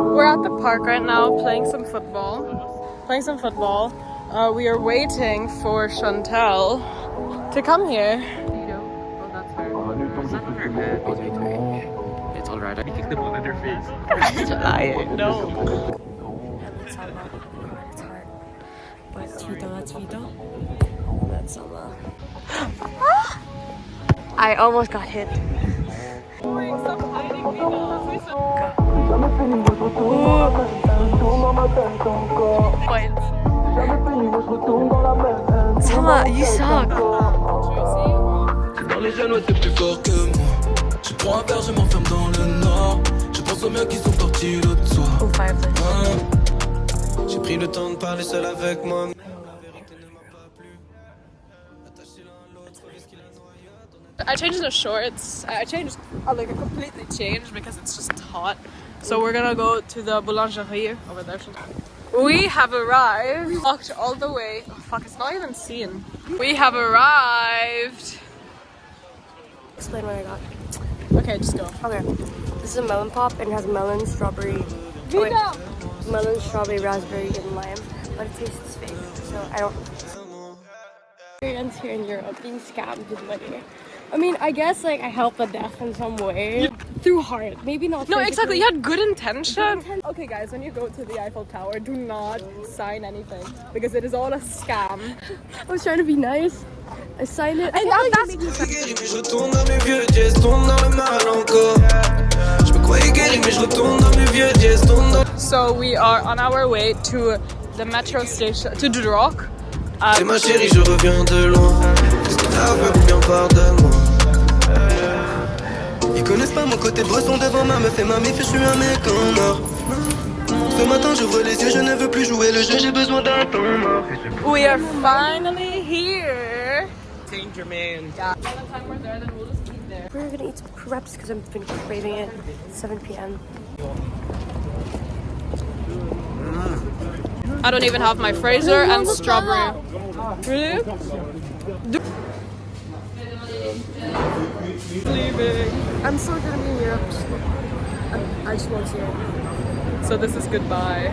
We're at the park right now playing some football. Playing some football. Uh, we are waiting for Chantal to come here. Oh. It's alright. I kicked the ball in her face. It's hard. But Twitter, Twitter. That's I almost got hit. Summer, you suck. Dans les jeunes, t'es plus fort que moi. Je prends un verre, je m'enferme dans le nord. Je pense aux miens qui sont partis l'autre soir. Fireplace. Hein? J'ai pris le temps de parler seul avec moi. I changed the shorts. I changed, like, I completely changed because it's just hot. So we're gonna go to the boulangerie over there. We have arrived. Walked all the way. Oh, fuck, it's not even seen. We have arrived. Explain what I got. Okay, just go. Okay. This is a melon pop and it has melon, strawberry. oh, wait. melon, strawberry, raspberry, and lime. But it tastes fake, so I don't. Experience here in Europe being scammed with money. I mean, I guess like I helped the deaf in some way through heart. Maybe not. No, exactly. You had good intention. inten- Okay, guys, when you go to the Eiffel Tower, do not sign anything because it is all a scam. I was trying to be nice. I signed it. And I that- that's- you made me Guéri, mais je retourne dans mes vieux jazz, tourne dans le mal encore. Je me croyais guéri, mais je retourne dans mes vieux jazz, tourne dans. So we are on our way to the metro station to Drok. C'est ma chérie, je reviens de loin. Qu'est-ce que t'as fait ou bien pardonne-moi? Ils connaissent pas mon côté bresson devant ma meuf et ma mif, je suis un mec en or. Ce matin, j'ouvre les yeux, je ne veux plus jouer le jeu, j'ai besoin d'un temps mort. We are finally here. Danger man. Yeah. The time we're there, then we'll just eat there. We're gonna eat some crepes because I've been craving it. 7 p.m. I don't even have my Fraser and strawberry. Really? Leaving. I'm still gonna be in Europe. I'm, I just won't see it. So this is goodbye.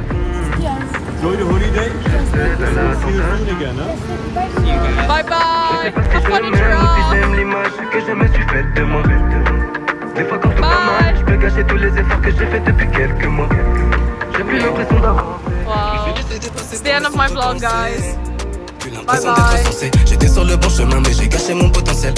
Enjoy the holiday. See you soon again, huh? Bye bye. Have fun in Si Drok. j'aime l'image que je me suis faite de moi. Des fois quand tout va Bye. mal, je peux gâcher tous les efforts que j'ai fait depuis quelques mois. J'ai plus l'impression d'avoir. It's the end of my vlog, guys. Bye bye. d'être censé. J'étais sur le bon chemin, mais j'ai gâché mon potentiel.